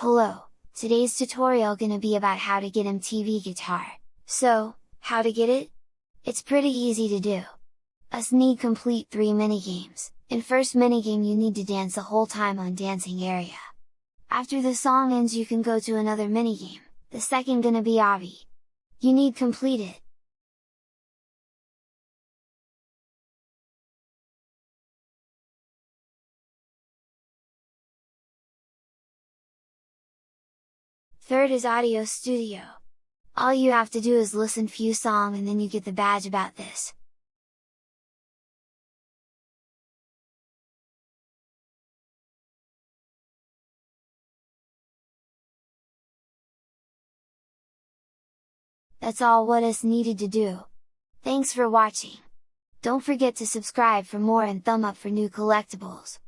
Hello, today's tutorial gonna be about how to get MTV Guitar. So, how to get it? It's pretty easy to do. Us need complete 3 minigames. In first minigame you need to dance the whole time on dancing area. After the song ends you can go to another minigame, the second gonna be Avi. You need complete it. Third is Audio Studio. All you have to do is listen few song and then you get the badge about this. That's all what is needed to do. Thanks for watching! Don't forget to subscribe for more and thumb up for new collectibles.